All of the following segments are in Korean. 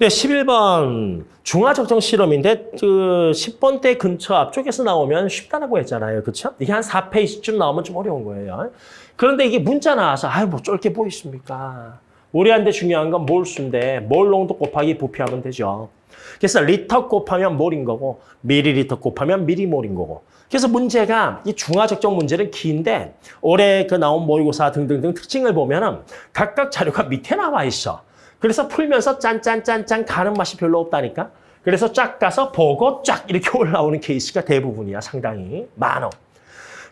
네, 11번 중화적정 실험인데 그 10번 때 근처 앞쪽에서 나오면 쉽다라고 했잖아요. 그렇죠? 이게 한 4페이지쯤 나오면 좀 어려운 거예요. 그런데 이게 문자 나와서 아유 뭐 쫄게 보이십니까? 우리한테 중요한 건 몰수인데 몰 농도 곱하기 부피하면 되죠. 그래서 리터 곱하면 몰인 거고 미리리터 곱하면 미리몰인 거고 그래서 문제가 이 중화적정 문제는 긴데 올해 그 나온 모의고사 등등등 특징을 보면 은 각각 자료가 밑에 나와 있어. 그래서 풀면서 짠짠짠짠 가는 맛이 별로 없다니까. 그래서 쫙 가서 보고 쫙 이렇게 올라오는 케이스가 대부분이야. 상당히 많어.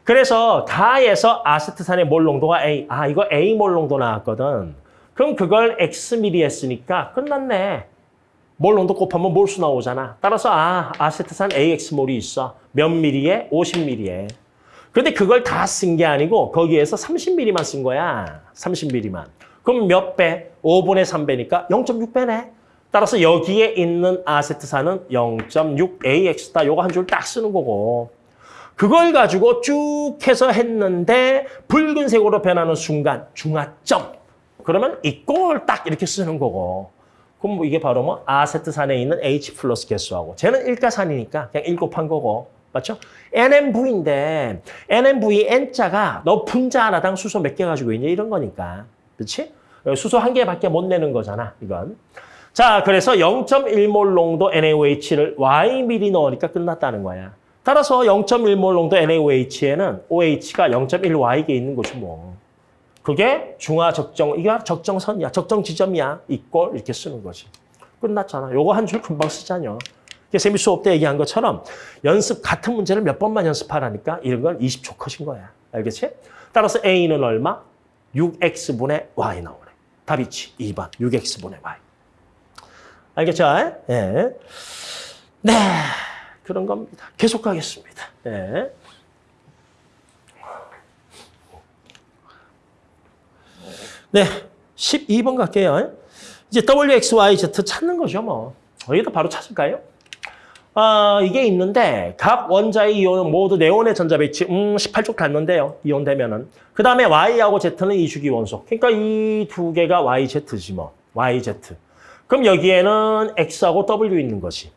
그래서 가에서 아세트산의 몰 농도가 A. 아 이거 A 몰 농도 나왔거든. 그럼 그걸 X미리 했으니까 끝났네. 몰 농도 곱하면 몰수 나오잖아. 따라서 아 아세트산 AX몰이 있어. 몇 미리에? 50 미리에. 근데 그걸 다 쓴 게 아니고 거기에서 30미리만 쓴 거야. 30미리만. 그럼 몇 배? 5분의 3배니까 0.6배네. 따라서 여기에 있는 아세트산은 0.6AX다. 요거 한 줄 딱 쓰는 거고. 그걸 가지고 쭉 해서 했는데 붉은색으로 변하는 순간 중화점. 그러면 이꼴 딱 이렇게 쓰는 거고. 그럼 뭐 이게 바로 뭐 아세트산에 있는 H 플러스 개수하고 쟤는 일가산이니까 그냥 일곱한 거고. 맞죠? NMV인데 NMV N자가 너 분자 하나당 수소 몇 개 가지고 있냐 이런 거니까. 그렇지? 수소 한 개밖에 못 내는 거잖아, 이건. 자, 그래서 0.1몰 농도 NaOH를 Y미리 넣으니까 끝났다는 거야. 따라서 0.1몰 농도 NaOH에는 OH가 0.1Y게 있는 거지 뭐. 그게 중화 적정, 이게 적정선이야. 적정 지점이야. 이꼴 이렇게 쓰는 거지. 끝났잖아. 요거 한 줄 금방 쓰자뇨. 세미 수업 때 얘기한 것처럼 연습 같은 문제를 몇 번만 연습하라니까 이런 건 20초 컷인 거야. 알겠지? 따라서 A는 얼마? 6X분의 Y 나오네. 답이지. 2번. 6X분의 Y. 알겠죠? 예. 네. 그런 겁니다. 계속 가겠습니다. 예. 네. 12번 갈게요. 이제 WXYZ 찾는 거죠, 뭐. 여기도 바로 찾을까요? 아, 이게 있는데 각 원자의 이온은 모두 네온의 전자 배치 음 18쪽 닿는데요. 이온 되면은. 그다음에 Y하고 Z는 이주기 원소. 그러니까 이 두 개가 YZ지 뭐. YZ. 그럼 여기에는 X하고 W 있는 거지.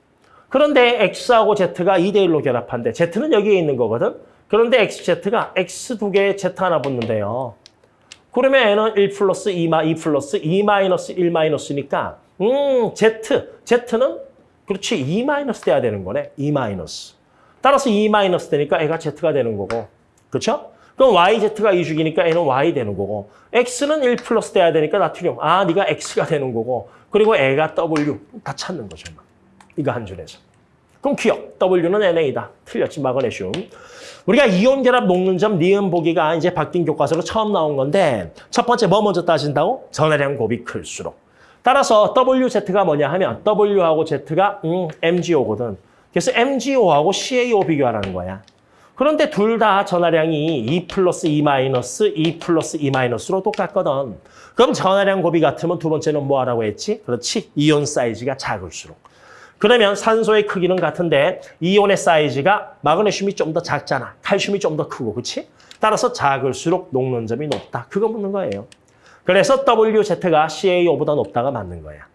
그런데 X하고 Z가 2대 1로 결합한데 Z는 여기에 있는 거거든. 그런데 XZ가 X 두 개에 Z 하나 붙는데요. 그러면 N은 1 플러스 2, 2 플러스 2 마이너스 1 마이너스니까 음 Z, Z는 그렇지 2 마이너스 돼야 되는 거네. 2 마이너스. 따라서 2 마이너스 되니까 애가 Z가 되는 거고. 그렇죠? 그럼 YZ가 2주기니까 N은 Y 되는 거고. X는 1 플러스 돼야 되니까 나트륨. 아, 네가 X가 되는 거고. 그리고 애가 W. 다 찾는 거죠. 이거 한 줄에서. 그럼 기억. W는 NA다. 틀렸지, 마그네슘. 우리가 이온 결합 녹는 점 니은 보기가 이제 바뀐 교과서로 처음 나온 건데 첫 번째 뭐 먼저 따진다고? 전해량 곱이 클수록. 따라서 WZ가 뭐냐 하면 W하고 Z가 음, MgO거든. 그래서 MgO하고 CaO 비교하라는 거야. 그런데 둘 다 전하량이 2 플러스 2 마이너스 2 플러스 2 마이너스로 똑같거든. 그럼 전하량 곱이 같으면 두 번째는 뭐 하라고 했지? 그렇지. 이온 사이즈가 작을수록. 그러면 산소의 크기는 같은데 이온의 사이즈가 마그네슘이 좀 더 작잖아. 칼슘이 좀 더 크고, 그렇지? 따라서 작을수록 녹는 점이 높다. 그거 묻는 거예요. 그래서 WZ가 CaO보다 높다가 맞는 거야.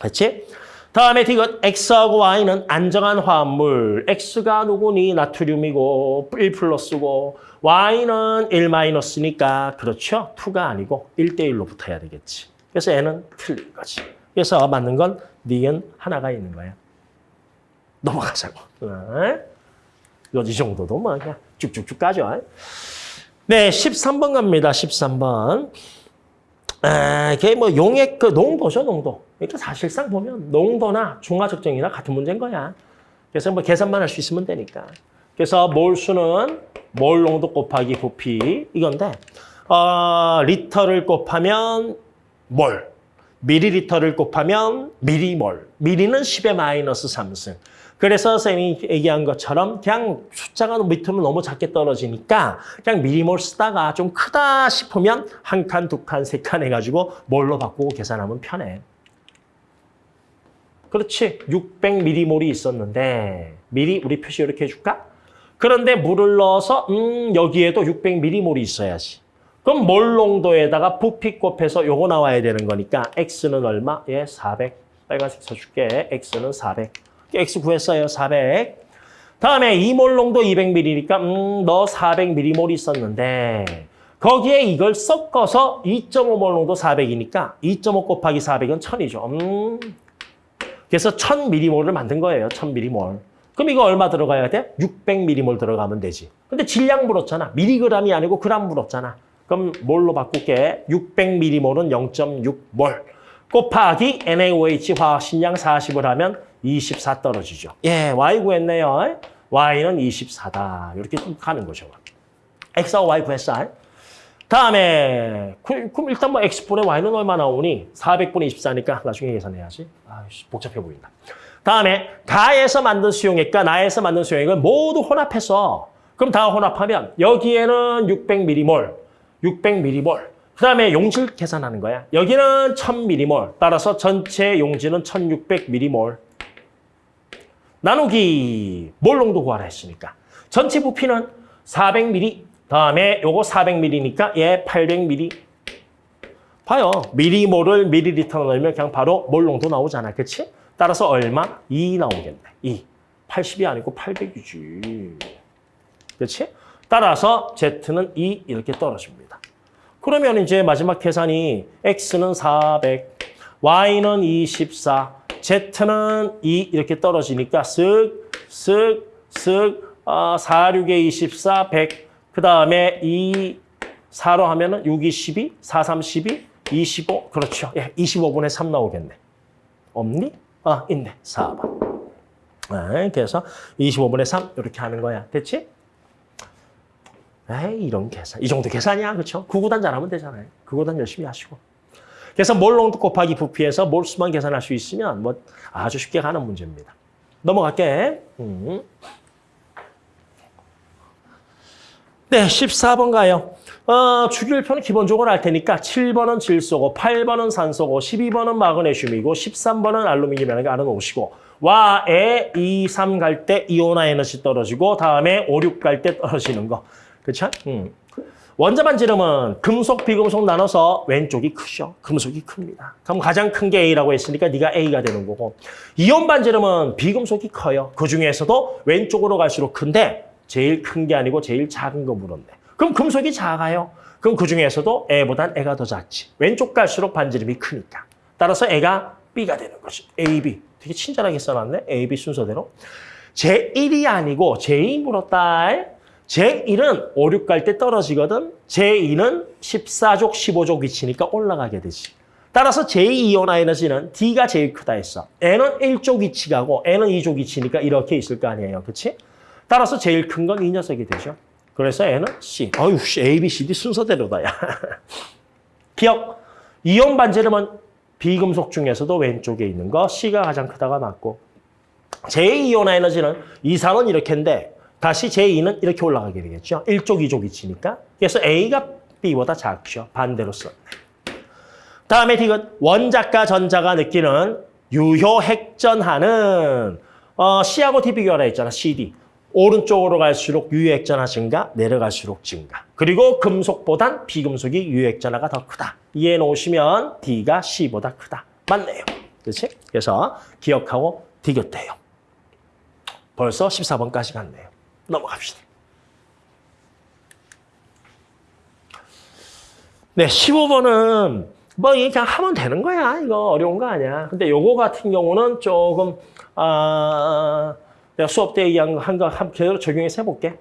그렇지? 다음에 디귿 X하고 Y는 안정한 화합물. X가 누구니? 나트륨이고 1 플러스고 Y는 1 마이너스니까 그렇죠? 2가 아니고 1대1로 붙어야 되겠지. 그래서 N은 틀린 거지. 그래서 맞는 건 니은 하나가 있는 거야. 넘어가자고. 이 정도도 뭐 그냥 쭉쭉쭉 가죠. 네, 13번 갑니다. 13번. 에, 그게 뭐 용액 그 농도죠, 농도. 그러니까 사실상 보면 농도나 중화적정이나 같은 문제인 거야. 그래서 뭐 계산만 할 수 있으면 되니까. 그래서 몰수는 몰 농도 곱하기 부피 이건데 어, 리터를 곱하면 몰, 미리리터를 곱하면 미리몰. 미리는 10의 마이너스 3승. 그래서 선생님이 얘기한 것처럼 그냥 숫자가 밑으로 너무 작게 떨어지니까 그냥 미리몰 쓰다가 좀 크다 싶으면 한 칸, 두 칸, 세 칸 해가지고 몰로 바꾸고 계산하면 편해. 그렇지. 600미리몰이 있었는데 미리 우리 표시 이렇게 해줄까? 그런데 물을 넣어서 음 여기에도 600미리몰이 있어야지. 그럼 몰 농도에다가 부피 곱해서 요거 나와야 되는 거니까 X는 얼마? 예, 400. 빨간색 써줄게. X는 400. X 구했어요. 400. 다음에 이몰농도 200ml니까 음, 너 400ml 있었는데 거기에 이걸 섞어서 2.5몰농도 400이니까 2.5 곱하기 400은 1000이죠. 음. 그래서 1000ml를 만든 거예요. 1000ml. 그럼 이거 얼마 들어가야 돼? 600ml 들어가면 되지. 근데 질량 물었잖아. 미리그램이 아니고 그램 물었잖아. 그럼 뭘로 바꿀게? 600ml는 0.6몰. 곱하기 NaOH 화학식량 40을 하면 24 떨어지죠. 예, Y 구했네요. Y는 24다. 이렇게 좀 가는 거죠. X하고 Y 구했어. 다음에 그- 일단 뭐 X분의 Y는 얼마 나오니? 400분의 24니까 나중에 계산해야지. 아이씨, 복잡해 보인다. 다음에 가에서 만든 수용액과 나에서 만든 수용액을 모두 혼합해서 그럼 다 혼합하면 여기에는 600ml, 600ml. 그 다음에 용질 계산하는 거야. 여기는 1000ml. 따라서 전체 용질은 1600ml. 나누기 몰농도 구하라 했으니까. 전체 부피는 400ml. 다음에 요거 400ml니까 얘 800ml. 봐요. 미리몰을 미리리터 넣으면 그냥 바로 몰농도 나오잖아. 그치? 따라서 얼마? 2 나오겠네. 2. 80이 아니고 800이지. 그치? 따라서 Z는 2 이렇게 떨어집니다. 그러면 이제 마지막 계산이 X는 400, Y는 24, Z는 2 이렇게 떨어지니까 쓱, 쓱, 쓱, 아, 4, 6에 24, 100. 그 다음에 2, 4로 하면 은 6, 2, 12, 4, 3, 12, 25. 그렇죠. 예, 25분의 3 나오겠네. 없니? 아, 있네. 4번. 네, 그래서 25분의 3 이렇게 하는 거야. 됐지? 에이, 이런 계산. 이 정도 계산이야. 그렇죠? 구구단 잘하면 되잖아요. 구구단 열심히 하시고. 그래서 몰 농도 곱하기 부피에서 몰수만 계산할 수 있으면 뭐 아주 쉽게 가는 문제입니다. 넘어갈게. 음. 네, 14번 가요. 어, 주기율표는 기본적으로 알 테니까 7번은 질소고 8번은 산소고 12번은 마그네슘이고 13번은 알루미늄이라는 게 알아 놓으시고 와 에 2, 3 갈 때 이온화 에너지 떨어지고 다음에 5, 6 갈 때 떨어지는 거. 그렇죠? 음. 원자 반 지름은 금속, 비금속 나눠서 왼쪽이 크죠. 금속이 큽니다. 그럼 가장 큰 게 A라고 했으니까 네가 A가 되는 거고 이온 반 지름은 비금속이 커요. 그 중에서도 왼쪽으로 갈수록 큰데 제일 큰 게 아니고 제일 작은 거 물었네. 그럼 금속이 작아요. 그럼 그 중에서도 A보단 A가 더 작지. 왼쪽 갈수록 반지름이 크니까. 따라서 A가 B가 되는 거지. A, B. 되게 친절하게 써놨네. A, B 순서대로. 제1이 아니고 제2 물었다. 제1은 5, 6갈 때 떨어지거든. 제2는 14족, 15족 위치니까 올라가게 되지. 따라서 제2 이온화 에너지는 D가 제일 크다 했어. N은 1족 위치 가고 N은 2족 위치니까 이렇게 있을 거 아니에요. 그렇지? 따라서 제일 큰 건 이 녀석이 되죠. 그래서 N은 C. 어휴, A, B, C, D 순서대로다, 야. 기억. 이온 반지름은 비금속 중에서도 왼쪽에 있는 거 C가 가장 크다가 맞고 제2 이온화 에너지는 이상은 이렇게인데 다시 제2는 이렇게 올라가게 되겠죠. 1쪽, 2쪽 위치니까. 그래서 A가 B보다 작죠. 반대로 썼네. 다음에 디귿. 원자과 전자가 느끼는 유효 핵전하는 어, C하고 D 비교하라 했잖아. CD. 오른쪽으로 갈수록 유효액전화 증가, 내려갈수록 증가. 그리고 금속보단 비금속이 유효액전화가 더 크다. 이해해 놓으시면 D가 C보다 크다. 맞네요. 그렇지? 그래서 기억하고 디귿돼요. 벌써 14번까지 갔네요. 넘어갑시다. 네, 15번은 뭐 그냥 하면 되는 거야. 이거 어려운 거 아니야. 근데 요거 같은 경우는 조금 아 내가 수업 때 얘기한 거 한거 한 그대로 적용해서 해볼게.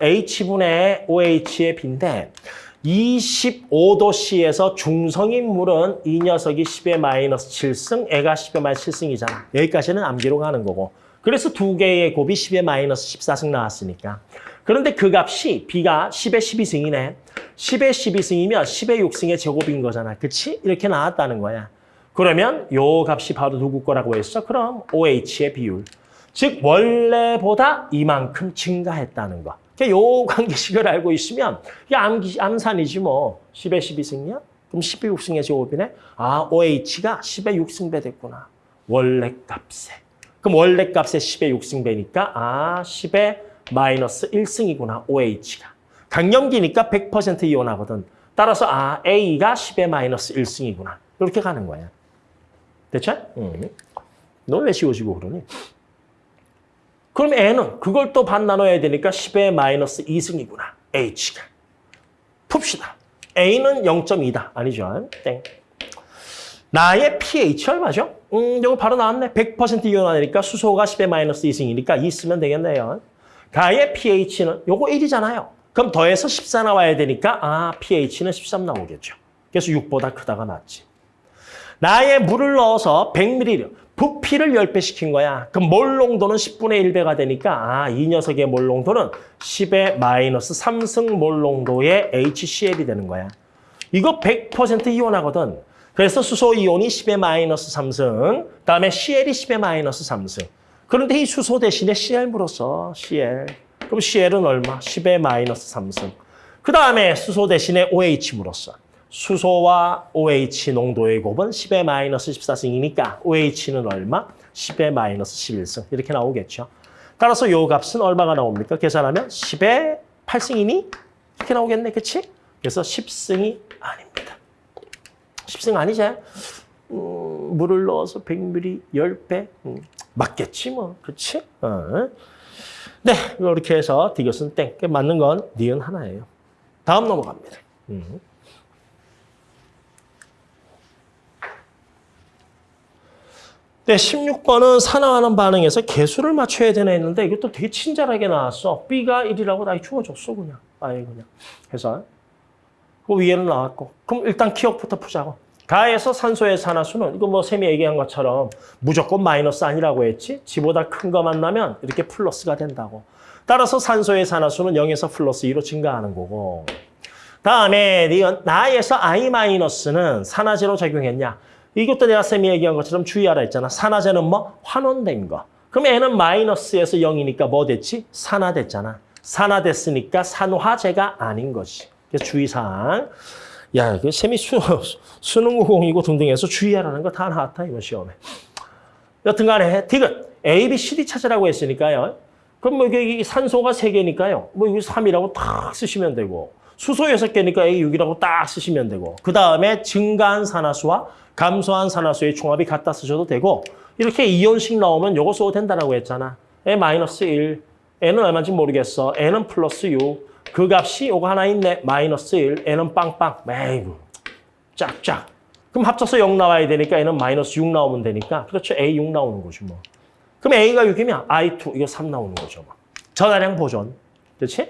H분의 OH의 B인데 25도씨에서 중성인 물은 이 녀석이 10의 마이너스 7승, 애가 10의 마이너스 7승이잖아. 여기까지는 암기로 가는 거고. 그래서 두 개의 곱이 10의 마이너스 14승 나왔으니까. 그런데 그 값이 B가 10의 12승이네. 10의 12승이면 10의 6승의 제곱인 거잖아. 그치? 이렇게 나왔다는 거야. 그러면 요 값이 바로 누구 거라고 했어? 그럼 OH의 비율. 즉 원래보다 이만큼 증가했다는 거. 그러니까 요 관계식을 알고 있으면 이게 암기, 암산이지 뭐. 10의 12승이야? 그럼 10의 6승의 제곱이네? 아, OH가 10의 6승배 됐구나. 원래 값에. 그럼 원래 값에 10의 6승배니까 아, 10의 마이너스 1승이구나, OH가. 강염기니까 100% 이온하거든. 따라서 아, A가 10의 마이너스 1승이구나. 이렇게 가는 거야. 대체? 음. 너왜 씌워지고 그러니? 그럼 N은 그걸 또 반 나눠야 되니까 10의 마이너스 2승이구나. H가. 풉시다. A는 0.2다. 아니죠? 땡. 나의 pH 얼마죠? 음, 이거 바로 나왔네. 100% 이온하니까 수소가 10의 마이너스 2승이니까 2 쓰면 되겠네요. 가의 pH는 요거 1이잖아요. 그럼 더해서 14 나와야 되니까 아, pH는 13 나오겠죠. 그래서 6보다 크다가 낫지. 나의 물을 넣어서 100ml, 부피를 10배 시킨 거야. 그럼 몰 농도는 10분의 1배가 되니까 아, 이 녀석의 몰 농도는 10의 마이너스 3승 몰 농도의 HCl이 되는 거야. 이거 100% 이온하거든. 그래서 수소 이온이 10의 마이너스 3승, 그다음에 CL이 10의 마이너스 3승. 그런데 이 수소 대신에 CL 물었어, CL. 그럼 CL은 얼마? 10의 마이너스 3승. 그 다음에 수소 대신에 OH 물었어. 수소와 OH 농도의 곱은 10의 마이너스 14승이니까 OH는 얼마? 10의 마이너스 11승. 이렇게 나오겠죠. 따라서 요 값은 얼마가 나옵니까? 계산하면 10의 8승이니? 이렇게 나오겠네, 그치? 그래서 10승이 아닙니다. 10승 아니지? 음, 물을 넣어서 100ml 10배? 음, 맞겠지 뭐, 그렇지? 어. 네, 이렇게 해서 디귿은 땡. 맞는 건 니은 하나예요. 다음 넘어갑니다. 음. 네, 16번은 산화하는 반응에서 개수를 맞춰야 되나 했는데 이것도 되게 친절하게 나왔어. B가 1이라고 나 주어줬어 그냥. 아예 그냥. 해서 그 위에는 나왔고. 그럼 일단 기억부터 푸자고. 가에서 산소의 산화수는 이거 뭐 쌤이 얘기한 것처럼 무조건 마이너스 아니라고 했지. 지보다 큰 거 만나면 이렇게 플러스가 된다고. 따라서 산소의 산화수는 0에서 플러스 2로 증가하는 거고. 다음에 나에서 I 마이너스는 산화제로 작용했냐. 이것도 내가 쌤이 얘기한 것처럼 주의하라 했잖아. 산화제는 뭐? 환원된 거. 그럼 N은 마이너스에서 0이니까 뭐 됐지? 산화됐잖아. 산화됐으니까 산화제가 아닌 것이. 그래서 주의사항. 야, 그 쌤이 수, 수능 공이고 등등해서 주의하라는 거 다 나왔다, 이번 시험에. 여튼 간에 디귿, A, B, C, D 찾으라고 했으니까요. 그럼 뭐 이게 산소가 3개니까요. 뭐 여기 3이라고 딱 쓰시면 되고 수소 6개니까 A 6이라고 딱 쓰시면 되고 그 다음에 증가한 산화수와 감소한 산화수의 총합이 같다 쓰셔도 되고 이렇게 이온식 나오면 요거 써도 된다라고 했잖아. 에 마이너스 1, N은 얼마인지 모르겠어. N은 플러스 6. 그 값이 요거 하나 있네. 마이너스 1, N은 빵빵. 에이구, 짝짝. 그럼 합쳐서 0 나와야 되니까 N은 마이너스 6 나오면 되니까 그렇죠. A 6 나오는 거지 뭐. 그럼 A가 6이면 I2, 이거 3 나오는 거죠. 뭐. 전화량 보존. 그렇지?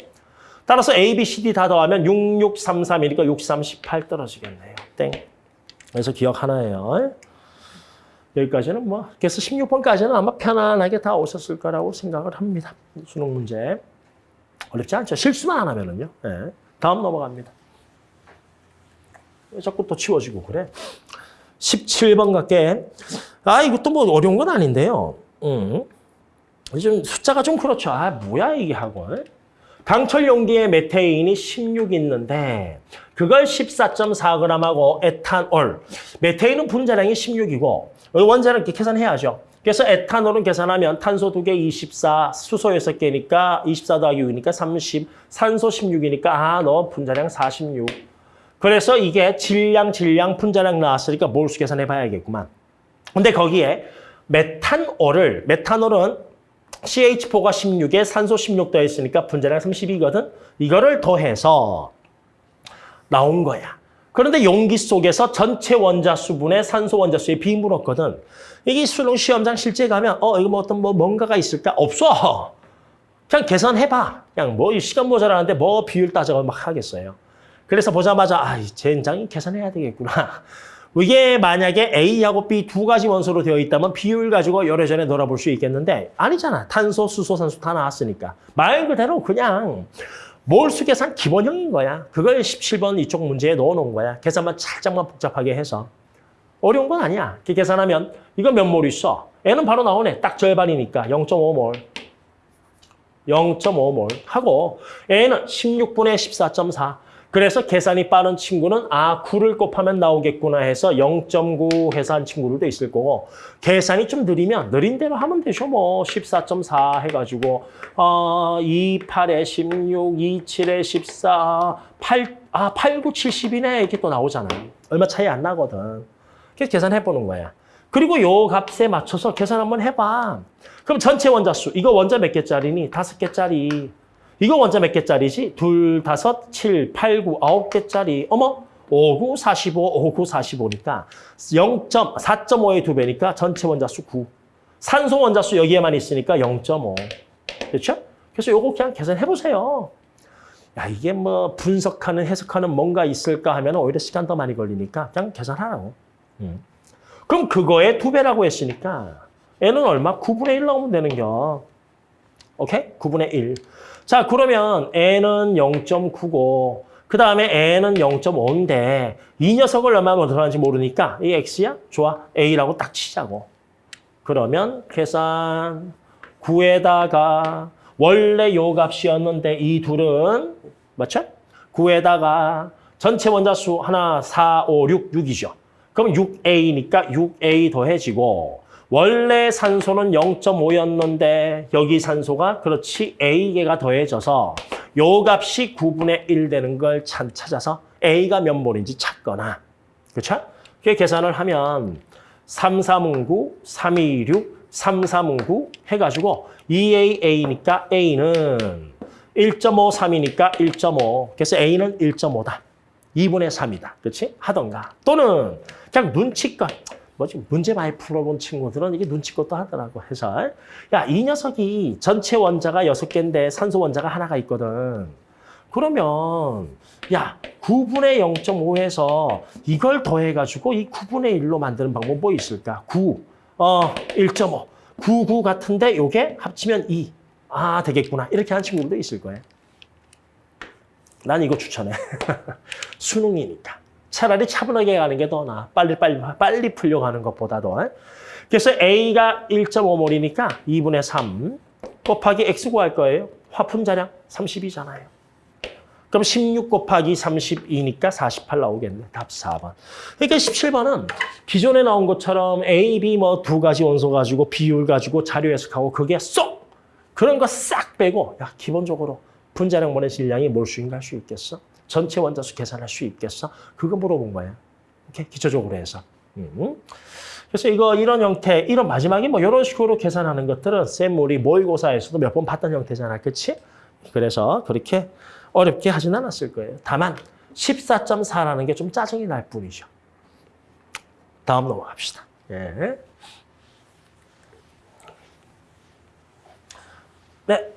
따라서 A, B, C, D 다 더하면 6, 6, 3, 3이니까 6, 3, 18 떨어지겠네요. 땡. 그래서 기억 하나예요. 여기까지는 뭐, 그래서 16번까지는 아마 편안하게 다 오셨을 거라고 생각을 합니다. 수능 문제. 어렵지 않죠? 실수만 안 하면은요. 네. 다음 넘어갑니다. 왜 자꾸 또 치워지고 그래? 17번 갈게. 아, 이것도 뭐 어려운 건 아닌데요. 음. 좀 숫자가 좀 그렇죠. 아, 뭐야 이게 하고. 강철 용기에 메테인이 16 있는데 그걸 14.4g하고 에탄올. 메테인은 분자량이 16이고 원자를 이렇게 계산해야죠. 그래서 에탄올은 계산하면 탄소 2개 24, 수소 6개니까 24 더하기 6이니까 30, 산소 16이니까 아, 너 분자량 46. 그래서 이게 질량, 질량, 분자량 나왔으니까 몰수 계산해 봐야겠구만. 근데 거기에 메탄올을, 메탄올은 CH4가 16에 산소 16 더했으니까 분자량 32거든. 이거를 더해서 나온 거야. 그런데 용기 속에서 전체 원자 수분의 산소 원자 수에 비 물었거든. 이게 수능 시험장 실제 가면 어 이거 뭐 어떤 뭐 뭔가가 있을까? 없어. 그냥 계산해봐. 그냥 뭐 시간 모자라는데 뭐 비율 따져서 막 하겠어요. 그래서 보자마자 아, 젠장이 계산해야 되겠구나. 이게 만약에 A하고 B 두 가지 원소로 되어 있다면 비율 가지고 열애전에 놀아볼 수 있겠는데 아니잖아. 탄소, 수소, 산소 다 나왔으니까. 말 그대로 그냥 몰수 계산 기본형인 거야. 그걸 17번 이쪽 문제에 넣어놓은 거야. 계산만 살짝만 복잡하게 해서. 어려운 건 아니야. 이렇게 계산하면 이거 몇 몰 있어? N은 바로 나오네. 딱 절반이니까 0.5몰. 0.5몰 하고 N은 16분의 14.4. 그래서 계산이 빠른 친구는 아 9를 곱하면 나오겠구나 해서 0.9 해서 한 친구들도 있을 거고 계산이 좀 느리면 느린 대로 하면 되죠. 뭐 14.4 해가지고 어, 2, 8에 16, 2, 7에 14, 8, 아 8, 9, 70이네 이렇게 또 나오잖아요. 얼마 차이 안 나거든. 그래서 계산해보는 거야. 그리고 요 값에 맞춰서 계산 한번 해봐. 그럼 전체 원자수, 이거 원자 몇 개짜리니? 다섯 개짜리. 이거 원자 몇 개짜리지? 둘, 다섯, 칠, 팔, 구, 아홉 개짜리. 어머, 5, 9, 45, 5, 9, 45니까 0.4.5의 두 배니까 전체 원자수 9. 산소 원자수 여기에만 있으니까 0.5. 그렇죠? 그래서 요거 그냥 계산해 보세요. 야, 이게 뭐 분석하는 해석하는 뭔가 있을까 하면 오히려 시간 더 많이 걸리니까 그냥 계산하라고. 음. 그럼 그거에 두 배라고 했으니까 n은 얼마? 9분의 1 나오면 되는 겨. 오케이? 9분의 1. 자, 그러면 n은 0.9고 그 다음에 n은 0.5인데 이 녀석을 얼마나 들어가는지 모르니까 이 x야? 좋아. a라고 딱 치자고. 그러면 계산 9에다가 원래 요 값이었는데 이 둘은 맞죠? 9에다가 전체 원자수 하나, 4, 5, 6, 6이죠. 그럼 6A니까 6A 더해지고 원래 산소는 0.5였는데 여기 산소가 그렇지 A개가 더해져서 요 값이 9분의 1 되는 걸참 찾아서 A가 몇 몰인지 찾거나 그렇죠? 그 계산을 하면 3, 3은 9, 3, 2, 6, 3, 3은 9 해가지고 2A, A니까 A는 1.5, 3이니까 1.5. 그래서 A는 1.5다. 2분의 3이다. 그렇지? 하던가. 또는 그냥 눈치껏. 뭐지? 문제 많이 풀어본 친구들은 이게 눈치껏도 하더라고 해서. 야, 이 녀석이 전체 원자가 6개인데 산소 원자가 하나가 있거든. 그러면 야 9분의 0.5에서 이걸 더해가지고 이 9분의 1로 만드는 방법 뭐 있을까? 9, 어, 1.5. 99 같은데 요게 합치면 2. 아 되겠구나. 이렇게 하는 친구들도 있을 거예요. 난 이거 추천해. 수능이니까. 차라리 차분하게 가는 게 더 나아. 빨리 빨리 빨리 풀려 가는 것보다도. 그래서 A가 1.5몰이니까 2분의 3 곱하기 X 구할 거예요. 화품 자량 32잖아요. 그럼 16 곱하기 32니까 48 나오겠네. 답 4번. 그러니까 17번은 기존에 나온 것처럼 A, B 뭐 두 가지 원소 가지고 비율 가지고 자료 해석하고 그게 쏙 그런 거 싹 빼고 야 기본적으로 분자량분의 질량이 몰수인가 할 수 있겠어? 전체 원자수 계산할 수 있겠어? 그거 물어본 거야. 이렇게 기초적으로 해서. 음. 그래서 이거 이런 형태, 이런 마지막에 뭐 이런 식으로 계산하는 것들은 쌤 우리 모의고사에서도 몇 번 봤던 형태잖아. 그렇지? 그래서 그렇게 어렵게 하진 않았을 거예요. 다만 14.4라는 게 좀 짜증이 날 뿐이죠. 다음 넘어갑시다. 예. 네.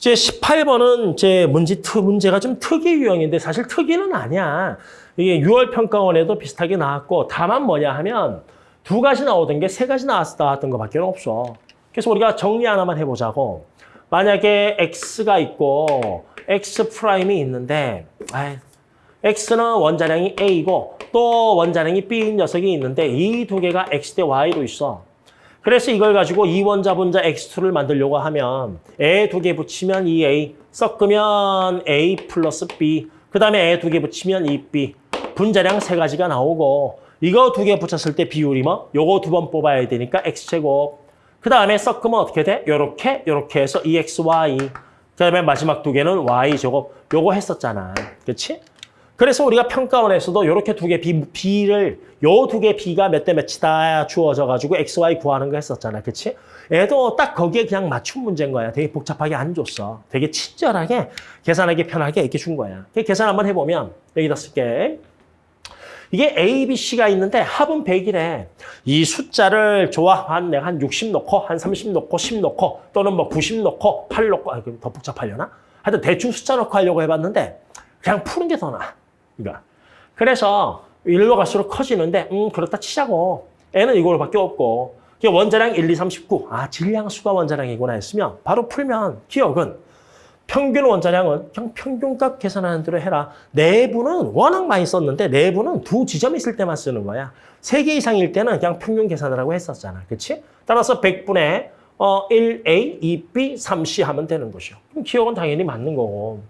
이제 18번은 이제 문제 트 문제가 좀 특이 유형인데 사실 특이는 아니야. 이게 6월 평가원에도 비슷하게 나왔고 다만 뭐냐 하면 두 가지 나오던 게 세 가지 나왔, 나왔던 것밖에 없어. 그래서 우리가 정리 하나만 해보자고. 만약에 x가 있고 x 프라임이 있는데 아이, x는 원자량이 a이고 또 원자량이 b인 녀석이 있는데 이 두 개가 x 대 y로 있어. 그래서 이걸 가지고 이 원자 분자 x2를 만들려고 하면 얘 두 개 붙이면 2a 섞으면 a 플러스 b 그 다음에 얘 두 개 붙이면 2b 분자량 세 가지가 나오고 이거 두 개 붙였을 때 비율이 뭐? 요거 두 번 뽑아야 되니까 x제곱 그 다음에 섞으면 어떻게 돼? 요렇게 요렇게 해서 2xy 그 다음에 마지막 두 개는 y제곱 요거 했었잖아 그렇지? 그래서 우리가 평가원에서도 이렇게 두 개 B, B를 요 두 개 B가 몇 대 몇이다 주어져 가지고 X, Y 구하는 거 했었잖아. 그치? 얘도 딱 거기에 그냥 맞춘 문제인 거야. 되게 복잡하게 안 줬어. 되게 친절하게 계산하기 편하게 이렇게 준 거야. 계산 한번 해보면 여기다 쓸게. 이게 A, B, C가 있는데 합은 100이래. 이 숫자를 좋아. 한 내가 한 60 넣고 한 30 넣고 10 넣고 또는 뭐 90 넣고 8 넣고 아, 더 복잡하려나? 하여튼 대충 숫자 넣고 하려고 해봤는데 그냥 푸는 게 더 나아. 그러니까 그래서 일로 갈수록 커지는데 음 그렇다 치자고 n은 이거밖에 없고 원자량 1, 2, 39. 아 질량수가 원자량이구나 했으면 바로 풀면 기억은 평균 원자량은 그냥 평균값 계산하는 대로 해라. 내부는 워낙 많이 썼는데 내부는 두 지점 있을 때만 쓰는 거야. 세 개 이상일 때는 그냥 평균 계산하라고 했었잖아. 그렇지? 따라서 100분의 어, 1A, 2B, 3C 하면 되는 거죠. 그럼 기억은 당연히 맞는 거고.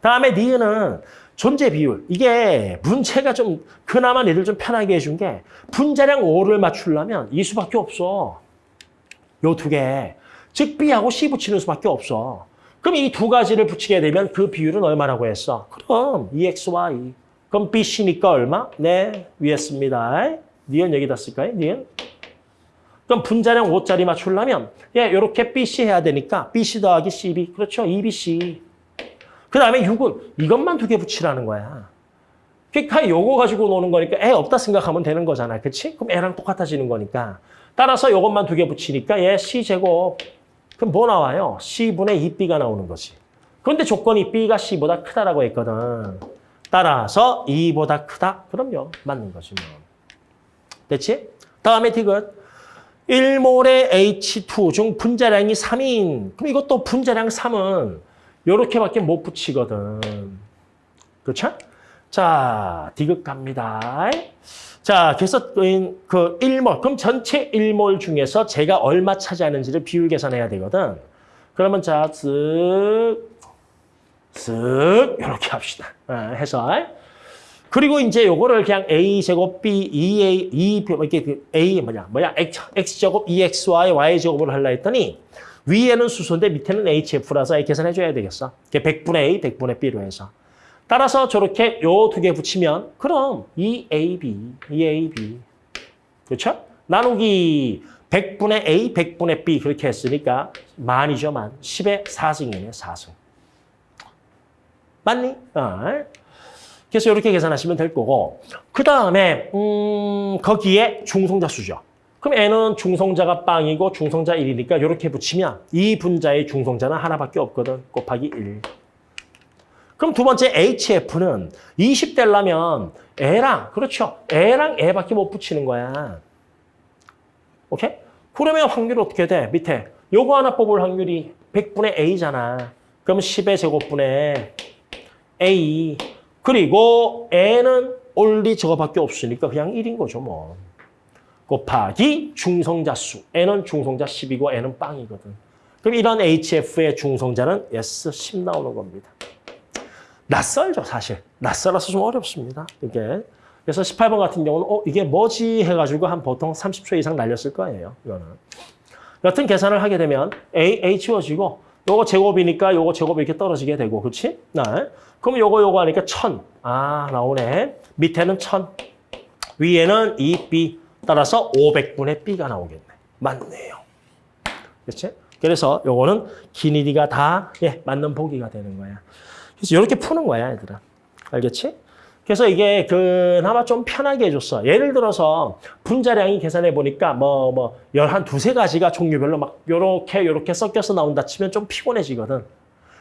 다음에 니은은 존재 비율. 이게 문제가 좀 그나마 얘들 좀 편하게 해준 게 분자량 5를 맞추려면 이 수밖에 없어. 요 두 개. 즉 B하고 C 붙이는 수밖에 없어. 그럼 이 두 가지를 붙이게 되면 그 비율은 얼마라고 했어? 그럼 EXY. 그럼 BC니까 얼마? 네, 위에 씁니다. 니은 여기다 쓸까요? 니은? 그럼 분자량 5짜리 맞추려면 예, 이렇게 BC 해야 되니까 BC 더하기 CB. 그렇죠. 2BC. 그 다음에 6은 이것만 두 개 붙이라는 거야. 그러니까 요거 가지고 노는 거니까 애 없다 생각하면 되는 거잖아. 그치? 그럼 애랑 똑같아지는 거니까. 따라서 요것만 두 개 붙이니까 얘 C제곱. 그럼 뭐 나와요? C분의 2B가 나오는 거지. 그런데 조건이 B가 C보다 크다라고 했거든. 따라서 2보다 크다? 그럼요. 맞는 거지 뭐. 됐지? 다음에 디귿. 1몰의 H2 중 분자량이 3인. 그럼 이것도 분자량 3은 요렇게밖에 못 붙이거든. 그렇죠? 자, 디귿 갑니다. 자, 그래서 그 1몰, 그럼 전체 1몰 중에서 제가 얼마 차지하는지를 비율 계산해야 되거든. 그러면 자, 쓱, 쓱 이렇게 합시다. 아, 해서 그리고 이제 요거를 그냥 a 제곱 b 2a 2 이렇게 그 a 뭐냐 뭐야 x, x 제곱 2xy y 제곱을 하려 했더니 위에는 수소인데 밑에는 hf라서 계산해 줘야 되겠어. 그게 100분의 a, 100분의 b로 해서. 따라서 저렇게 요 두 개 붙이면 그럼 2ab, 2ab. 그렇죠? 나누기 100분의 a, 100분의 b 그렇게 했으니까 만이죠, 만. 10의 4승이네, 4승. 맞니? 어. 그래서 이렇게 계산하시면 될 거고 그 다음에 음, 거기에 중성자 수죠. 그럼 n은 중성자가 빵이고 중성자 1이니까 이렇게 붙이면 이 분자의 중성자는 하나밖에 없거든. 곱하기 1. 그럼 두 번째 HF는 20 되려면 애랑 그렇죠. 애랑 애밖에 못 붙이는 거야. 오케이? 그러면 확률 어떻게 돼? 밑에 요거 하나 뽑을 확률이 100분의 A잖아. 그럼 10의 제곱분의 A 그리고 N은 올리 저거밖에 없으니까 그냥 1인 거죠 뭐. 곱하기 중성자 수. N은 중성자 10이고 N은 빵이거든. 그럼 이런 HF의 중성자는 S 10 나오는 겁니다. 낯설죠 사실. 낯설어서 좀 어렵습니다. 이게. 그래서 18번 같은 경우는 어 이게 뭐지 해가지고 한 보통 30초 이상 날렸을 거예요. 이거는. 여튼 계산을 하게 되면 A, A 지워지고 요거 제곱이니까 요거 제곱 이렇게 떨어지게 되고 그렇지? 네. 그럼 요거 요거 하니까 천. 아 나오네. 밑에는 천. 위에는 2B. 따라서 500분의 B가 나오겠네. 맞네요. 그렇지? 그래서 요거는 길이가 다 예, 맞는 보기가 되는 거야. 그래서 이렇게 푸는 거야, 얘들아. 알겠지? 그래서 이게 그나마 좀 편하게 해줬어. 예를 들어서 분자량이 계산해 보니까 뭐 뭐 열한 두세 가지가 종류별로 막 요렇게 요렇게 섞여서 나온다 치면 좀 피곤해지거든.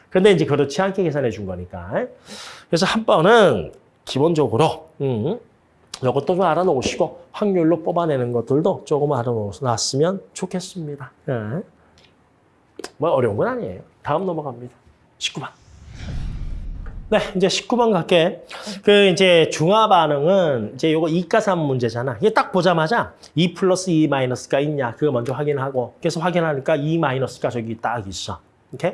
근데 이제 그렇지 않게 계산해 준 거니까. 그래서 한 번은 기본적으로 음, 이것도 좀 알아놓으시고 확률로 뽑아내는 것들도 조금 알아놓았으면 좋겠습니다. 예. 뭐 어려운 건 아니에요. 다음 넘어갑니다. 19번. 네, 이제 19번 갈게. 그 이제 중화 반응은 이제 요거 이가삼 문제잖아. 이게 딱 보자마자 2 플러스 2 마이너스가 있냐 그거 먼저 확인하고 그래서 확인하니까 2 마이너스가 저기 딱 있어. 오케이?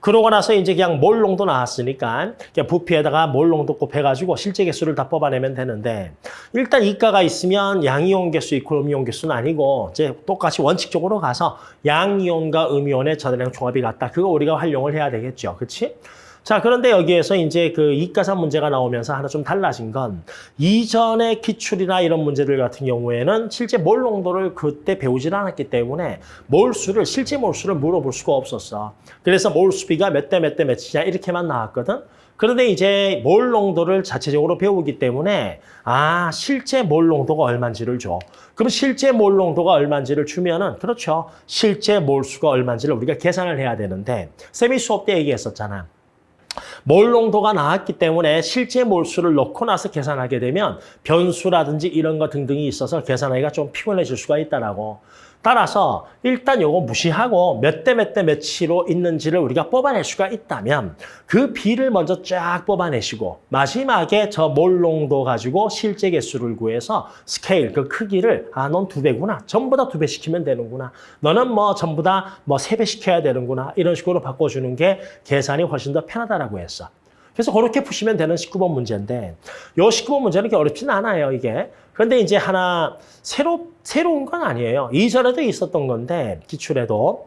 그러고 나서 이제 그냥 몰롱도 나왔으니까 부피에다가 몰롱도 곱해가지고 실제 개수를 다 뽑아내면 되는데 일단 이가가 있으면 양이온 개수 있고 음이온 개수는 아니고 이제 똑같이 원칙적으로 가서 양이온과 음이온의 저대량 종합이 같다. 그거 우리가 활용을 해야 되겠죠. 그렇지? 자, 그런데 여기에서 이제 그 이가산 문제가 나오면서 하나 좀 달라진 건 이전의 기출이나 이런 문제들 같은 경우에는 실제 몰 농도를 그때 배우질 않았기 때문에 몰수를 실제 몰수를 물어볼 수가 없었어. 그래서 몰수비가 몇 대 몇 대 몇이냐 이렇게만 나왔거든. 그런데 이제 몰 농도를 자체적으로 배우기 때문에 아 실제 몰 농도가 얼마인지를 줘. 그럼 실제 몰 농도가 얼마인지를 주면은 그렇죠. 실제 몰수가 얼마인지를 우리가 계산을 해야 되는데 세미 수업 때 얘기했었잖아. 몰 농도가 나왔기 때문에 실제 몰수를 넣고 나서 계산하게 되면 변수라든지 이런 거 등등이 있어서 계산하기가 좀 피곤해질 수가 있다라고. 따라서 일단 요거 무시하고 몇 대 몇 대 몇으로 있는지를 우리가 뽑아낼 수가 있다면 그 비를 먼저 쫙 뽑아내시고 마지막에 저 몰농도 가지고 실제 개수를 구해서 스케일 그 크기를 아 넌 두 배구나 전부 다 두 배 시키면 되는구나 너는 뭐 전부 다 뭐 세 배 시켜야 되는구나 이런 식으로 바꿔주는 게 계산이 훨씬 더 편하다라고 했어. 그래서 그렇게 푸시면 되는 19번 문제인데 요 19번 문제는 그렇게 어렵진 않아요, 이게. 그런데 이제 하나 새로 새로운 건 아니에요. 이전에도 있었던 건데 기출에도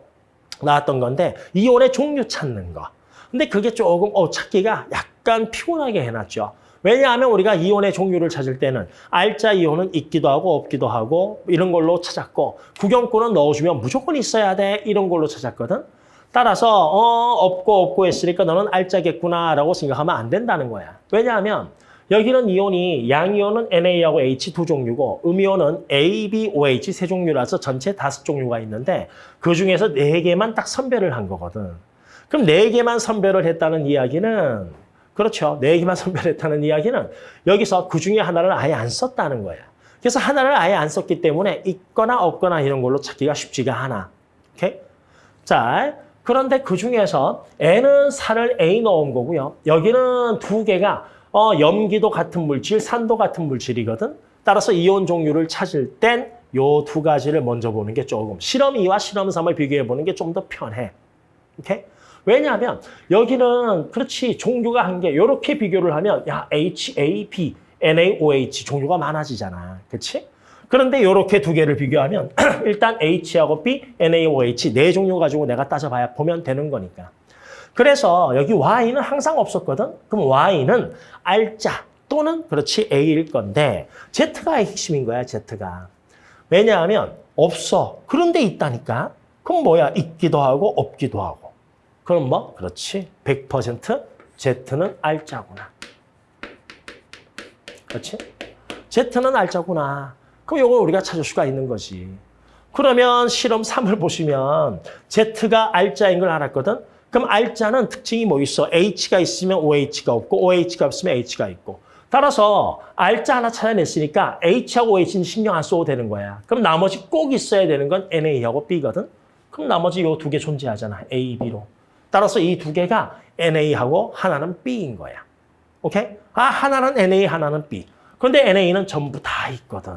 나왔던 건데 이온의 종류 찾는 거. 근데 그게 조금 어, 찾기가 약간 피곤하게 해놨죠. 왜냐하면 우리가 이온의 종류를 찾을 때는 알자 이온은 있기도 하고 없기도 하고 이런 걸로 찾았고 구경꾼은 넣어주면 무조건 있어야 돼 이런 걸로 찾았거든. 따라서 어 없고 없고 했으니까 너는 알자겠구나라고 생각하면 안 된다는 거야. 왜냐하면 여기는 이온이 양이온은 NA하고 H 두 종류고 음이온은 A, B, OH 세 종류라서 전체 다섯 종류가 있는데 그중에서 네 개만 딱 선별을 한 거거든. 그럼 네 개만 선별을 했다는 이야기는 그렇죠. 네 개만 선별했다는 이야기는 여기서 그중에 하나를 아예 안 썼다는 거야. 그래서 하나를 아예 안 썼기 때문에 있거나 없거나 이런 걸로 찾기가 쉽지가 않아. 오케이? 자, 그런데 그중에서 N은 살을 A 넣은 거고요. 여기는 두 개가 어, 염기도 같은 물질, 산도 같은 물질이거든. 따라서 이온 종류를 찾을 땐 요 두 가지를 먼저 보는 게 조금 실험 2와 실험 3을 비교해 보는 게 좀 더 편해. 오케이? 왜냐하면 여기는 그렇지 종류가 한 개 이렇게 비교를 하면 야 H, A, B, NaOH 종류가 많아지잖아. 그렇지? 그런데 이렇게 두 개를 비교하면 일단 H하고 B, NaOH 네 종류 가지고 내가 따져봐야 보면 되는 거니까. 그래서 여기 Y는 항상 없었거든. 그럼 Y는 알자 또는 그렇지 A일 건데 Z가 핵심인 거야, Z가. 왜냐하면 없어. 그런데 있다니까. 그럼 뭐야? 있기도 하고 없기도 하고. 그럼 뭐? 그렇지. 100% Z는 알자구나. 그렇지? Z는 알자구나. 그럼 이걸 우리가 찾을 수가 있는 거지. 그러면 실험 3을 보시면 Z가 알자인 걸 알았거든. 그럼 알자는 특징이 뭐 있어? H가 있으면 OH가 없고 OH가 없으면 H가 있고. 따라서 알자 하나 찾아냈으니까 H하고 OH는 신경 안 써도 되는 거야. 그럼 나머지 꼭 있어야 되는 건 NA하고 B거든. 그럼 나머지 요 두 개 존재하잖아. A, B로. 따라서 이 두 개가 NA하고 하나는 B인 거야. 오케이? 아, 하나는 NA, 하나는 B. 그런데 NA는 전부 다 있거든.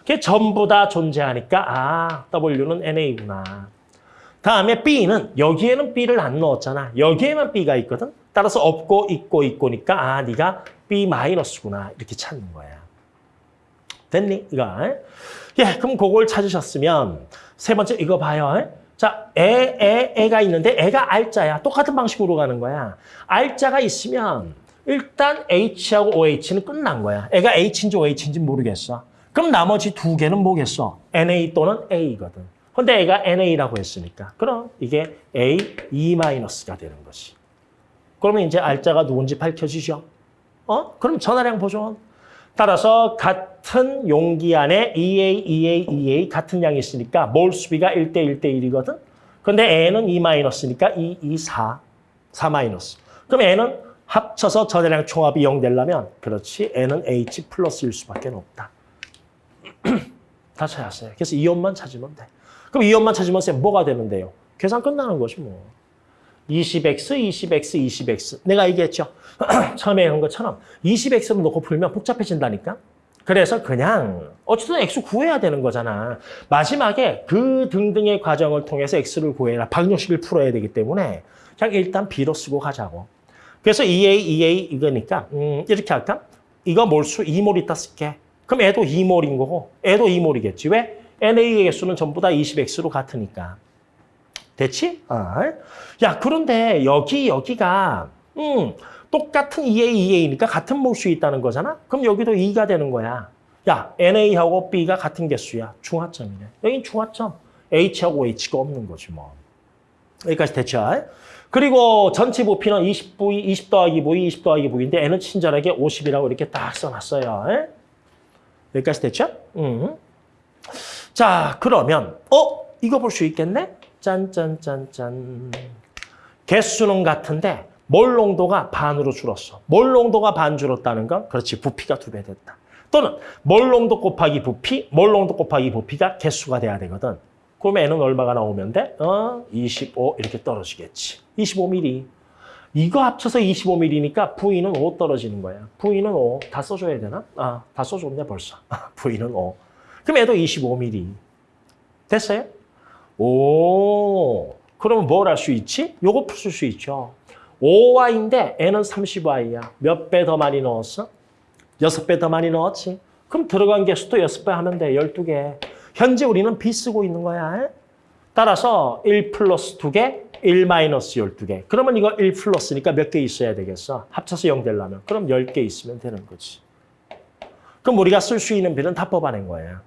그게 전부 다 존재하니까 아, W는 NA구나. 다음에 B는 여기에는 B를 안 넣었잖아. 여기에만 B가 있거든. 따라서 없고 있고 있고니까 아, 네가 B 마이너스구나. 이렇게 찾는 거야. 됐니? 이거. 예, 그럼 그걸 찾으셨으면 세 번째 이거 봐요. 자, 애, 애, 애가 있는데 애가 알자야. 똑같은 방식으로 가는 거야. 알자가 있으면 일단 H하고 OH는 끝난 거야. 애가 H인지 OH인지 모르겠어. 그럼 나머지 두 개는 뭐겠어? NA 또는 A거든. 근데 애가 NA라고 했으니까. 그럼 이게 A, E-가 되는 것이. 그러면 이제 알자가 누군지 밝혀지죠? 어? 그럼 전화량 보존. 따라서 같은 용기 안에 EA, EA, EA 같은 양이 있으니까 몰 수비가 1대 1대 1이거든. 근데 N은 E-니까 2, 2, 4. 4 마이너스. 그럼 N은 합쳐서 전해량 총합이 0 되려면 그렇지 N은 H 플러스일 수밖에 없다. 다 찾았어요. 그래서 이온만 찾으면 돼. 그럼 이온만 찾으면 쌤 뭐가 되는데요? 계산 끝나는 것이 뭐. 20x, 20x, 20x. 내가 얘기했죠. 처음에 한 것처럼 20x를 놓고 풀면 복잡해진다니까. 그래서 그냥 어쨌든 x 구해야 되는 거잖아. 마지막에 그 등등의 과정을 통해서 x를 구해라. 방정식을 풀어야 되기 때문에 그냥 일단 b로 쓰고 가자고. 그래서 2a, 2a 이거니까 음, 이렇게 할까? 이거 몰수 2몰 있다 쓸게. 그럼 애도 2몰인 거고 애도 2몰이겠지. 왜? NA의 개수는 전부 다 20x로 같으니까. 됐지? 아. 야, 그런데 여기, 여기가, 음, 똑같은 2A, 2A니까 같은 몰수 있다는 거잖아? 그럼 여기도 2가 되는 거야. 야, NA하고 B가 같은 개수야. 중화점이네. 여긴 중화점. H하고 H가 없는 거지, 뭐. 여기까지 됐죠? 그리고 전체 부피는 20V, 20 더하기 V, 20 더하기 V인데 N은 친절하게 50이라고 이렇게 딱 써놨어요. 여기까지 됐죠? 음. 자, 그러면, 어? 이거 볼 수 있겠네? 짠짠짠짠. 개수는 같은데 몰 농도가 반으로 줄었어. 몰 농도가 반 줄었다는 건 그렇지 부피가 두 배 됐다. 또는 몰 농도 곱하기 부피, 몰 농도 곱하기 부피가 개수가 돼야 되거든. 그럼 N은 얼마가 나오면 돼? 어, 25 이렇게 떨어지겠지. 25mm. 이거 합쳐서 25mm니까 V는 5 떨어지는 거야. V는 5. 다 써줘야 되나? 아, 다 써줬네 벌써. V는 5. 그럼 얘도 25mm. 됐어요? 오, 그러면 뭘 할 수 있지? 요거 풀 수 있죠. 5y인데 n은 30y야. 몇 배 더 많이 넣었어? 6배 더 많이 넣었지. 그럼 들어간 개수도 6배 하면 돼. 12개. 현재 우리는 b 쓰고 있는 거야. 따라서 1 플러스 2개, 1 마이너스 12개. 그러면 이거 1 플러스니까 몇 개 있어야 되겠어? 합쳐서 0 되려면. 그럼 10개 있으면 되는 거지. 그럼 우리가 쓸 수 있는 비는 다 뽑아낸 거예요.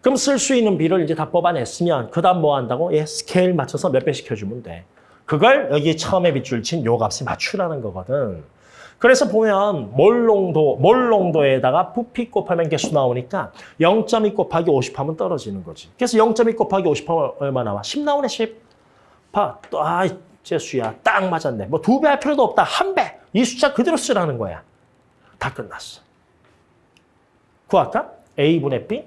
그럼 쓸 수 있는 비를 이제 다 뽑아냈으면 그 다음 뭐 한다고? 예, 스케일 맞춰서 몇배 시켜주면 돼. 그걸 여기 처음에 밑줄 친 요 값에 맞추라는 거거든. 그래서 보면 몰농도, 몰농도에다가 부피 곱하면 개수 나오니까 0.2 곱하기 50 하면 떨어지는 거지. 그래서 0.2 곱하기 50 하면 얼마 나와? 10 나오네, 10. 봐, 또, 아, 재수야. 딱 맞았네. 뭐 두 배 할 필요도 없다. 한 배. 이 숫자 그대로 쓰라는 거야. 다 끝났어. 구할까? A분의 B?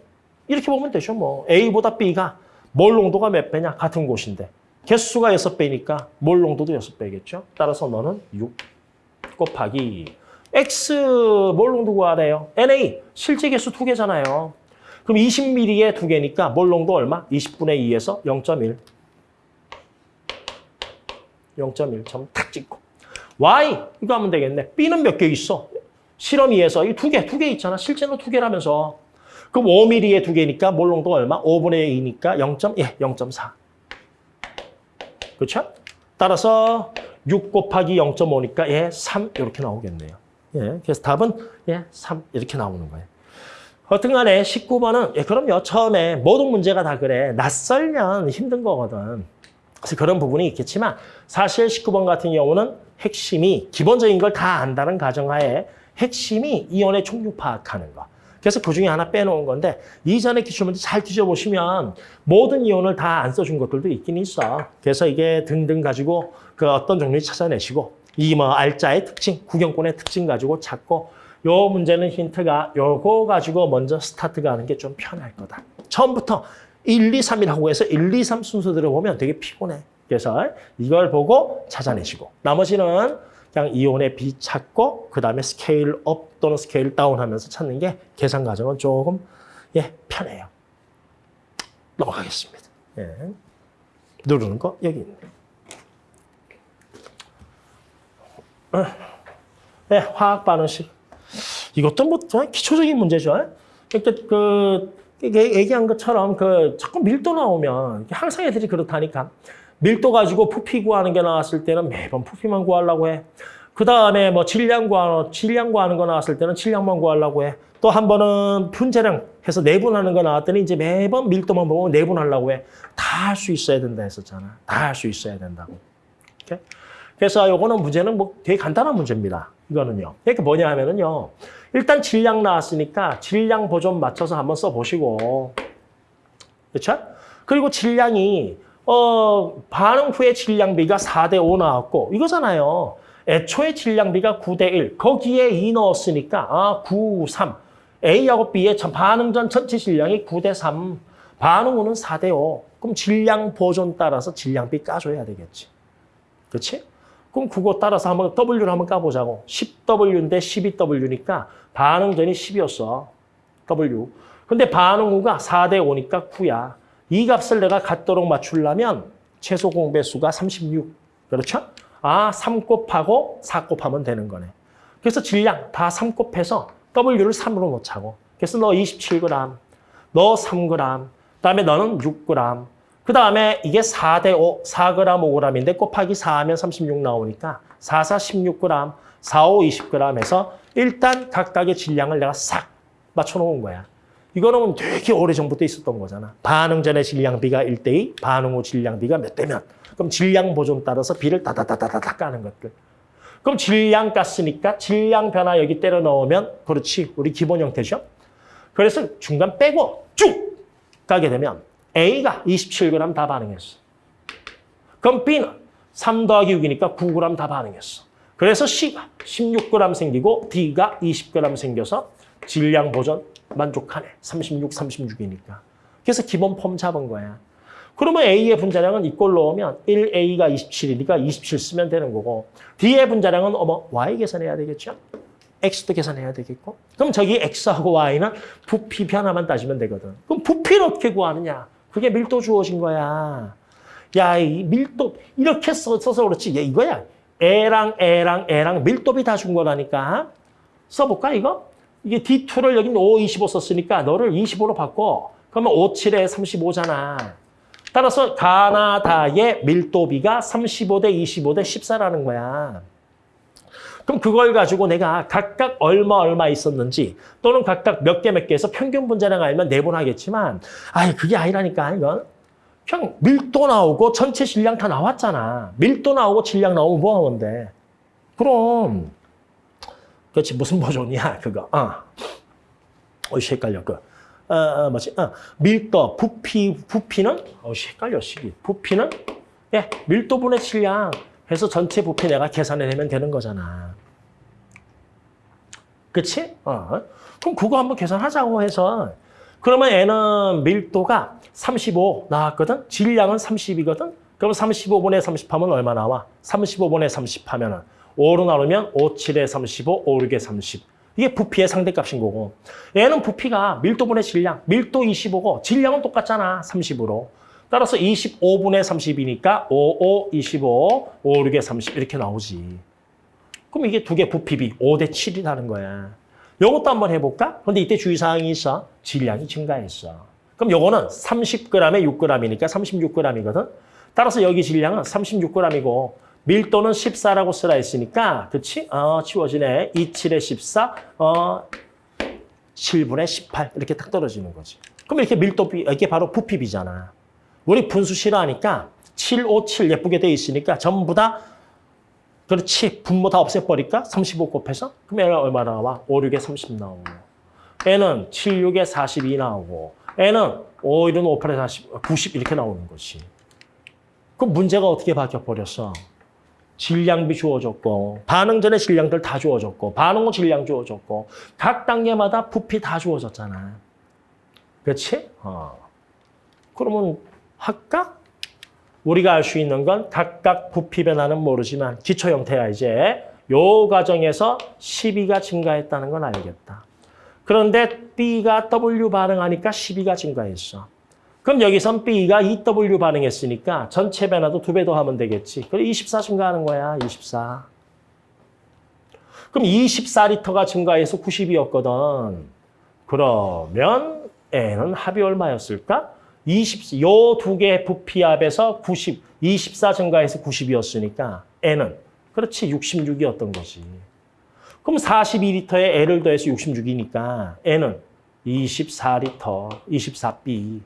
이렇게 보면 되죠, 뭐. A보다 B가 몰 농도가 몇 배냐? 같은 곳인데. 개수가 6배니까 몰 농도도 6배겠죠? 따라서 너는 6 곱하기 X 몰 농도 구하래요. NA 실제 개수 두 개잖아요. 그럼 20ml에 두 개니까 몰 농도 얼마? 20분의 2에서 0.1. 0.1점 탁 찍고. Y 이거 하면 되겠네. B는 몇 개 있어? 실험 2에서 이 두 개, 두 개 있잖아. 실제로 두 개라면서. 그럼 5mm에 두 개니까 몰 농도 얼마? 5분의 2니까 0. 예, 0.4. 그렇죠? 따라서 6 곱하기 0.5니까 예, 3 이렇게 나오겠네요. 예, 그래서 답은 예, 3 이렇게 나오는 거예요. 어떤 간에 19번은 예, 그럼요. 처음에 모든 문제가 다 그래. 낯설면 힘든 거거든. 그래서 그런 부분이 있겠지만 사실 19번 같은 경우는 핵심이 기본적인 걸 다 안다는 가정하에 핵심이 이온의 총류 파악하는 거. 그래서 그 중에 하나 빼놓은 건데 이전에 기출문제 잘 뒤져보시면 모든 이온을 다 안 써준 것들도 있긴 있어. 그래서 이게 등등 가지고 그 어떤 종류 찾아내시고 이 뭐 알짜의 특징, 구경꾼의 특징 가지고 찾고 요 문제는 힌트가 요거 가지고 먼저 스타트가 하는 게 좀 편할 거다. 처음부터 1, 2, 3이라고 해서 1, 2, 3 순서대로 보면 되게 피곤해. 그래서 이걸 보고 찾아내시고 나머지는 그냥 이온의 비 찾고 그 다음에 scale up 또는 scale down 하면서 찾는 게 계산 과정은 조금 예 편해요. 넘어가겠습니다. 예. 누르는 거 여기 있네. 예, 화학 반응식. 이것도 뭐 정말 기초적인 문제죠. 그러니까 그 얘기한 것처럼 그 자꾸 밀도 나오면 항상 애들이 그렇다니까. 밀도 가지고 부피 구하는 게 나왔을 때는 매번 부피만 구하려고 해. 그 다음에 뭐 질량 구하는, 질량 구하는 거 나왔을 때는 질량만 구하려고 해. 또 한 번은 분자량 해서 내분하는 거 나왔더니 이제 매번 밀도만 보고 내분하려고 해. 다 할 수 있어야 된다 했었잖아. 다 할 수 있어야 된다고. 이렇게? 그래서 요거는 문제는 뭐 되게 간단한 문제입니다. 이거는요. 이게 뭐냐 하면은요. 일단 질량 나왔으니까 질량 보존 맞춰서 한번 써보시고. 그렇죠? 그리고 질량이 어, 반응 후에 질량비가 4대 5 나왔고 이거잖아요. 애초에 질량비가 9대 1. 거기에 2 넣었으니까 아, 9, 3. A하고 B의 전- 반응 전 전체 질량이 9대 3. 반응 후는 4대 5. 그럼 질량 보존 따라서 질량비 까줘야 되겠지. 그렇지? 그럼 그거 따라서 한번 W를 한번 까보자고. 10W인데 12W니까 반응 전이 10이었어. W. 근데 반응 후가 4대 5니까 9야. 이 값을 내가 갖도록 맞추려면 최소 공배수가 36. 그렇죠? 아, 3 곱하고 4 곱하면 되는 거네. 그래서 질량 다3 곱해서 W를 3으로 놓자고. 그래서 너 27g, 너 3g, 그다음에 너는 6g. 그다음에 이게 4대 5, 4g, 5g인데 곱하기 4하면 36 나오니까 4, 4, 16g, 4, 5, 20g 해서 일단 각각의 질량을 내가 싹 맞춰놓은 거야. 이거는 되게 오래전부터 있었던 거잖아. 반응 전의 질량비가 1대2, 반응 후 질량비가 몇 대면. 그럼 질량 보존 따라서 비를 다다다다다다 까는 것들. 그럼 질량 깠으니까 질량 변화 여기 때려 넣으면 그렇지. 우리 기본 형태죠. 그래서 중간 빼고 쭉 가게 되면 A가 27g 다 반응했어. 그럼 B는 3 더하기 6이니까 9g 다 반응했어. 그래서 C가 16g 생기고 D가 20g 생겨서 질량 보존 만족하네. 36, 36이니까. 그래서 기본 폼 잡은 거야. 그러면 A의 분자량은 이꼴 넣으면 1A가 27이니까 27 쓰면 되는 거고 D의 분자량은 어머 Y 계산해야 되겠죠? X도 계산해야 되겠고 그럼 저기 X하고 Y는 부피 변화만 따지면 되거든. 그럼 부피를 어떻게 구하느냐? 그게 밀도 주어진 거야. 야, 이 밀도 이렇게 써- 써서 그렇지. 얘 이거야. A랑 A랑 A랑 밀도비 다 준 거라니까. 써볼까 이거? 이게 D2를 여기 5, 25 썼으니까 너를 25로 바꿔. 그러면 5, 7에 35잖아. 따라서 가나다의 밀도비가 35대 25대 14라는 거야. 그럼 그걸 가지고 내가 각각 얼마 얼마 있었는지 또는 각각 몇 개 몇개 해서 평균 분자량 알면 내분하겠지만 아니 그게 아니라니까 이건 그냥 밀도 나오고 전체 질량 다 나왔잖아. 밀도 나오고 질량 나오면 뭐 하면 돼? 그럼 그렇지 무슨 버전이야 그거. 어. 어이씨 헷갈려 그. 어, 어 뭐지? 어, 밀도 부피 부피는 어이씨 헷갈려 시기. 부피는 예 밀도분의 질량 해서 전체 부피 내가 계산해내면 되는 거잖아. 그치? 어. 그럼 그거 한번 계산하자고 해서 그러면 얘는 밀도가 35 나왔거든? 질량은 30이거든? 그럼 35분의 30 하면 얼마 나와? 35분의 30 하면은 5로 나누면 5, 7에 35, 5, 6에 30. 이게 부피의 상대값인 거고. 얘는 부피가 밀도분의 질량, 밀도 25고 질량은 똑같잖아, 30으로. 따라서 25분의 30이니까 5, 5, 25, 5, 6에 30 이렇게 나오지. 그럼 이게 두 개 부피비 5대 7이라는 거야. 요것도 한번 해볼까? 근데 이때 주의사항이 있어. 질량이 증가했어. 그럼 요거는 30g에 6g이니까 36g이거든. 따라서 여기 질량은 36g이고 밀도는 14라고 쓰라 했으니까 그치? 어, 치워지네. 2, 7에 14, 어, 7분의 18 이렇게 딱 떨어지는 거지. 그럼 이렇게 밀도비, 이게 바로 부피비잖아. 우리 분수 싫어하니까 7, 5, 7 예쁘게 돼 있으니까 전부 다 그렇지. 분모 다 없애버릴까? 35 곱해서? 그럼 얘는 얼마 나와? 5, 6에 30 나오고. 얘는 7, 6에 42 나오고. 얘는 5, 1은 5, 8에 40, 90 이렇게 나오는 거지. 그럼 문제가 어떻게 바뀌어버렸어? 질량비 주어졌고 반응 전에 질량들 다 주어졌고 반응 후 질량 주어졌고 각 단계마다 부피 다 주어졌잖아. 그렇지? 어. 그러면 할까? 우리가 알 수 있는 건 각각 부피 변화는 모르지만 기초 형태야 이제 요 과정에서 12가 증가했다는 건 알겠다. 그런데 B가 W 반응하니까 12가 증가했어. 그럼 여기선 B가 EW 반응했으니까 전체 변화도 두 배 더 하면 되겠지. 그럼 24 증가하는 거야, 24. 그럼 24리터가 증가해서 90이었거든. 그러면 N은 합이 얼마였을까? 20, 요 두 개의 부피합에서 90, 24 증가해서 90이었으니까 N은 그렇지 66이었던 거지. 그럼 42리터에 L을 더해서 66이니까 N은 24리터, 24B.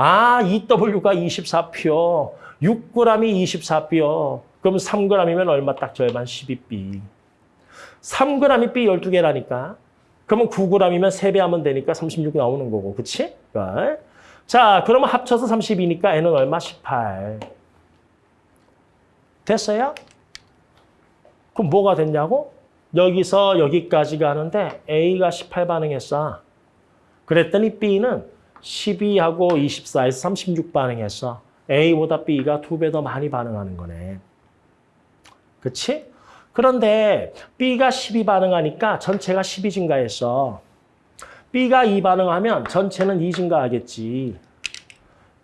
아, EW가 24표, 6g이 24표. 그럼 3g이면 얼마 딱 절반 12B. 3g이 B 12개라니까. 그러면 9g이면 3배 하면 되니까 36 나오는 거고, 그치? 그러니까 자, 그러면 합쳐서 30이니까 n은 얼마? 18. 됐어요? 그럼 뭐가 됐냐고? 여기서 여기까지 가는데 A가 18 반응했어. 그랬더니 B는 12하고 24에서 36 반응했어. A보다 B가 두 배 더 많이 반응하는 거네. 그치? 그런데 B가 12 반응하니까 전체가 12 증가했어. B가 2 반응하면 전체는 2 증가하겠지.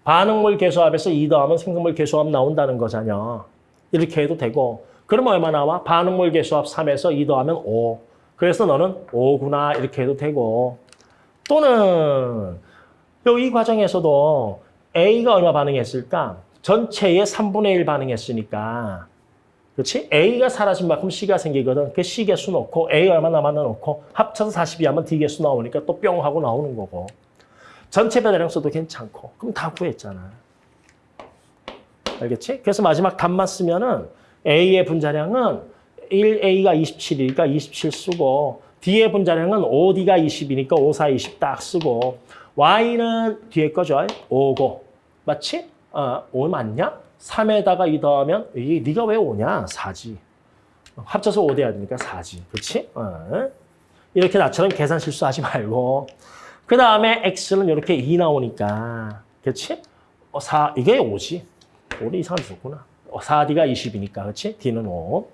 반응물 개수합에서 2 더하면 생성물 개수합 나온다는 거잖아. 이렇게 해도 되고. 그러면 얼마 나와? 반응물 개수합 3에서 2 더하면 5. 그래서 너는 5구나 이렇게 해도 되고. 또는 이 과정에서도 A가 얼마 반응했을까? 전체의 3분의 1 반응했으니까 그렇지? A가 사라진 만큼 C가 생기거든. 그 C 개수 놓고 A 얼마 남았나 놓고 합쳐서 42 하면 D 개수 나오니까 또 뿅 하고 나오는 거고. 전체 배달량 써도 괜찮고. 그럼 다 구했잖아. 알겠지? 그래서 마지막 답만 쓰면은 A의 분자량은 1A가 27이니까 27 쓰고 D의 분자량은 5D가 20이니까 5, 4, 20 딱 쓰고 Y는 뒤에 거죠. 5고. 맞지? 어, 5 맞냐? 3에다가 2 더하면 이 네가 왜 5냐? 4지. 합쳐서 5 돼야 되니까 4지. 그렇지? 어. 이렇게 나처럼 계산 실수하지 말고 그 다음에 x는 이렇게 2 나오니까 그렇지? 어, 4 이게 5지. 5는 이상한 썼구나. 어, 4d가 20이니까 그렇지? d는 5.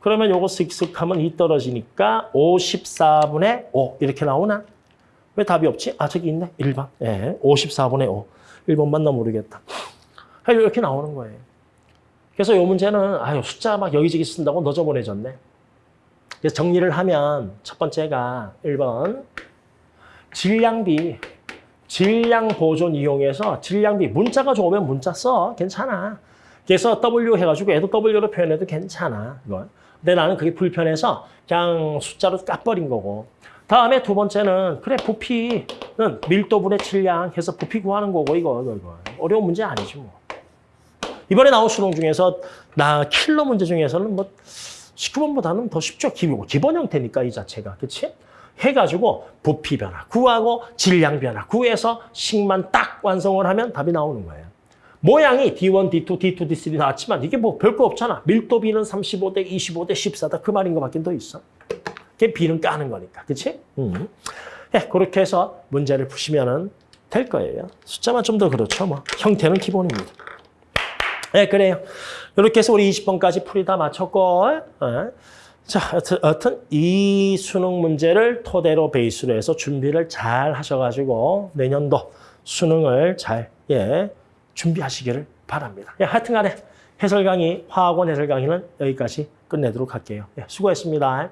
그러면 요거 쓱쓱 하면 2 떨어지니까 54분의 5 이렇게 나오나? 왜 답이 없지? 아 저기 있네. 1번. 예, 54분의 5. 1번만 나 모르겠다. 이렇게 나오는 거예요. 그래서 이 문제는 아유 숫자 막 여기저기 쓴다고 너저보내졌네. 그래서 정리를 하면 첫 번째가 1번 질량비 질량 보존 이용해서 질량비 문자가 좋으면 문자 써 괜찮아. 그래서 W 해가지고 얘도 W로 표현해도 괜찮아. 이건. 근데 나는 그게 불편해서 그냥 숫자로 까버린 거고. 다음에 두 번째는 그래 부피는 밀도분의 질량 해서 부피 구하는 거고 이거 이거, 이거. 어려운 문제 아니지 뭐. 이번에 나온 수능 중에서 나 킬러 문제 중에서는 뭐 19번보다는 더 쉽죠. 기본, 기본 형태니까 이 자체가. 그치? 해가지고 부피 변화 구하고 질량 변화 구해서 식만 딱 완성을 하면 답이 나오는 거예요. 모양이 D1, D2, D2, D3 나왔지만 이게 뭐 별거 없잖아. 밀도 B는 35대 25대 14다. 그 말인 것밖에 더 있어. 그게 B는 까는 거니까. 그치? 음. 예, 그렇게 해서 문제를 푸시면 될 거예요. 숫자만 좀 더 그렇죠. 뭐 형태는 기본입니다. 네, 그래요. 이렇게 해서 우리 20번까지 풀이 다 마쳤고, 어. 자, 여튼, 여튼 이 수능 문제를 토대로 베이스로 해서 준비를 잘 하셔가지고 내년도 수능을 잘 예, 준비하시기를 바랍니다. 예, 하여튼 간에 해설 강의, 화학원 해설 강의는 여기까지 끝내도록 할게요. 예, 수고했습니다.